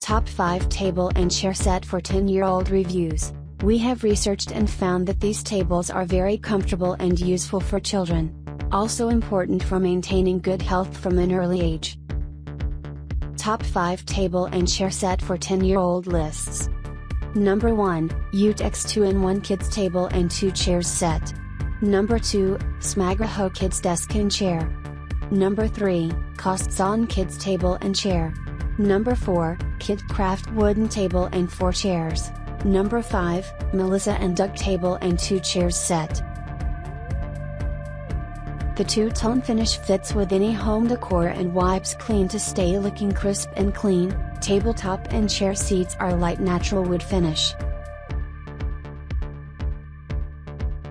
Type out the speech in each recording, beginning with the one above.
Top 5 Table and Chair Set for 10 year old reviews. We have researched and found that these tables are very comfortable and useful for children. Also important for maintaining good health from an early age. Top 5 Table and Chair Set for 10 year old lists. Number 1, Utex 2-in-1 Kids Table and 2 Chairs Set. Number 2, Smagreho Kids Desk and Chair. Number 3, Costzon Kids Table and Chair. Number 4, KidKraft Wooden Table and 4 Chairs. Number 5, Melissa and Doug Table and 2 Chairs Set. The two-tone finish fits with any home decor and wipes clean to stay looking crisp and clean, tabletop and chair seats are light natural wood finish.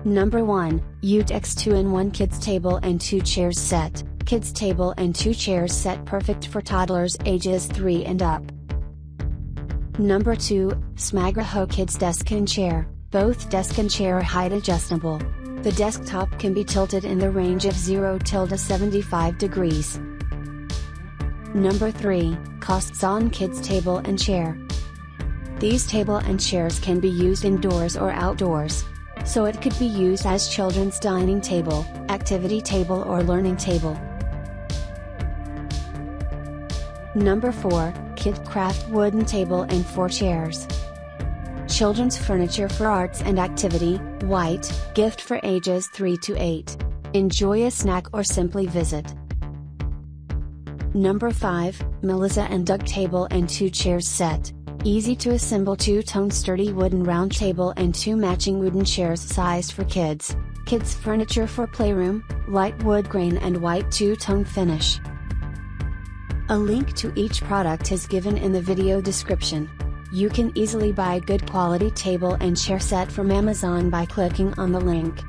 Number 1, Utex 2-in-1 Kids Table and 2 Chairs Set kids table and two chairs set perfect for toddlers ages 3 and up. Number 2, Smagreho Kids Desk and Chair, both desk and chair are height adjustable. The desktop can be tilted in the range of 0 tilde 75 degrees. Number 3, Costzon Kids Table and Chair. These table and chairs can be used indoors or outdoors. So it could be used as children's dining table, activity table or learning table. Number 4, KidKraft Wooden Table and 4 Chairs. Children's furniture for arts and activity, white, gift for ages 3 to 8. Enjoy a snack or simply visit. Number 5, Melissa and Doug Table and 2 Chairs Set. Easy to assemble two-tone sturdy wooden round table and two matching wooden chairs sized for kids. Kids furniture for playroom, light wood grain and white two-tone finish. A link to each product is given in the video description. You can easily buy a good quality table and chair set from Amazon by clicking on the link.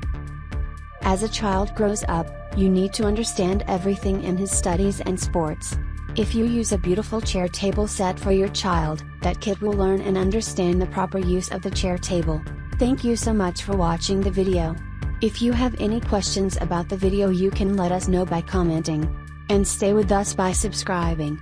As a child grows up, you need to understand everything in his studies and sports. If you use a beautiful chair table set for your child, that kid will learn and understand the proper use of the chair table. Thank you so much for watching the video. If you have any questions about the video you can let us know by commenting. And stay with us by subscribing.